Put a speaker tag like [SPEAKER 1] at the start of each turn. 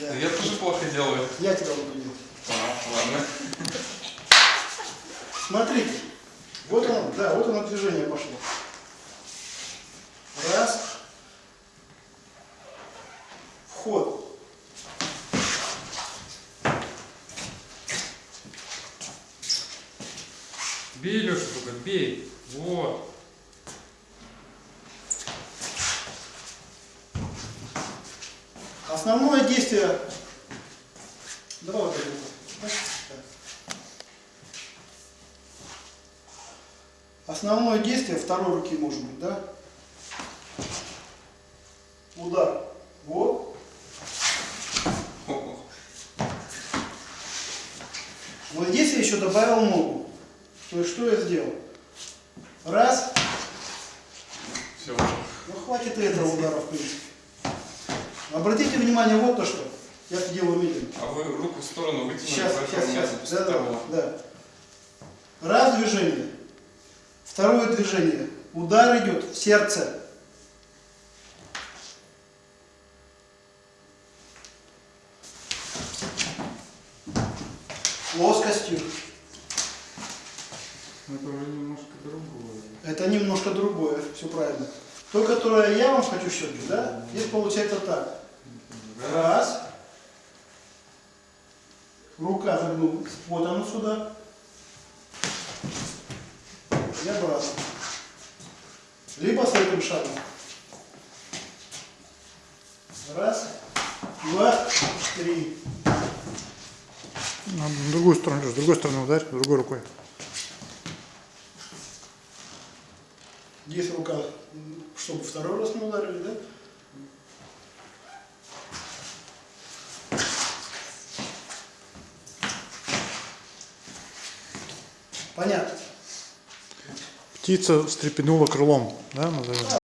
[SPEAKER 1] Да.
[SPEAKER 2] Я тоже плохо делаю.
[SPEAKER 1] Я тебя убедил.
[SPEAKER 2] А, ладно.
[SPEAKER 1] Смотрите. Вот оно, да, вот оно движение пошло. Раз. Вход.
[SPEAKER 2] Бей, Леша, только бей. Вот.
[SPEAKER 1] Основное действие... Давай вот это. Основное действие второй руки может быть, да? Удар. Вот. Вот здесь я еще добавил ногу. То есть что я сделал? Раз.
[SPEAKER 2] Все.
[SPEAKER 1] Ну хватит этого удара, в принципе. Обратите внимание вот то, что. Я делаю медленно.
[SPEAKER 2] А вы руку в сторону вытянули,
[SPEAKER 1] Сейчас, сейчас, сейчас. Да, да, да. Раз движение. Второе движение. Удар идет в сердце. Плоскостью.
[SPEAKER 2] Это уже немножко другое.
[SPEAKER 1] Это немножко другое, все правильно. То, которое я вам хочу щетки, да, здесь получается так. Раз. Рука загнулась. Вот оно сюда. И обратно. Либо с этим шагом. Раз, два, три.
[SPEAKER 3] На другую сторону, с другой стороны ударь, другой рукой.
[SPEAKER 1] Здесь рука, чтобы второй раз не ударили, да? Понятно.
[SPEAKER 3] Птица встрепенула крылом, да, назовем?